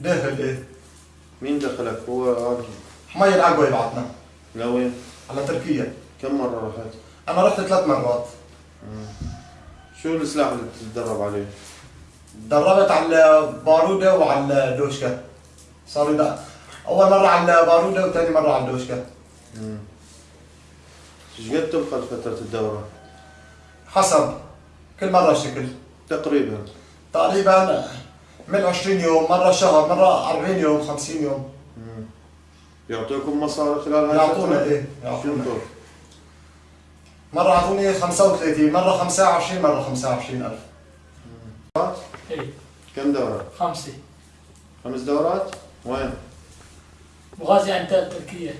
داخل إيه؟ مين دخلك؟ هو راجل حمي العقوة يبعثنا لوين؟ على تركيا. كم مرة رحت؟ أنا رحت ثلاث مرات. شو السلاح اللي بتتدرب عليه؟ دربت على بارودة وعلى دوشكا صار لا أول مرة على بارودة وثاني مرة على دوشكا إيش قد تبقى فترة الدورة؟ حسب. كل مرة شكل. تقريبا. تقريبا من 20 يوم مرة شهر مرة 40 يوم 50 يوم يعطيكم مصاري خلال هاي يعطونا؟ إيه يعطونا؟ مرة أعطوني 35 مرة 25 مرة 25 ألف اي كم دورة؟ خمسة خمس دورات؟ وين؟ وغازي عن تركيا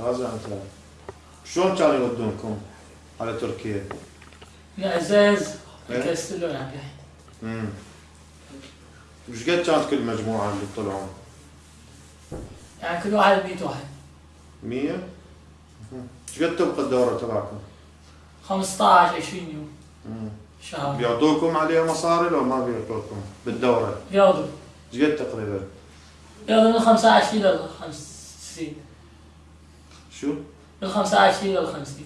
غازي عن ثلاث شلون كانوا يودونكم على تركيا؟ من عزاز إيه؟ لكاستلون عم امم وش قد كانت كل مجموعة اللي طلعوا؟ يعني كل واحد 100 واحد 100 إيش قد تبقى الدورة تبعكم؟ 15 20 يوم مم. شهر بيعطوكم عليها مصاري لو ما بيعطوكم بالدورة؟ بياخذوا إيش قد تقريبا؟ بياخذوا من 25 لل 50 شو؟ من 25 لل 50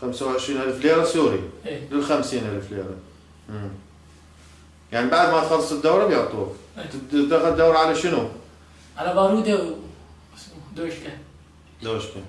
25000 ليرة سوري إيه لل 50000 ليرة مم. يعني بعد ما تخلص الدورة بيعطوك. تاخذ دورة على شنو؟ على بارودة و اسمه دوشكا دوشكا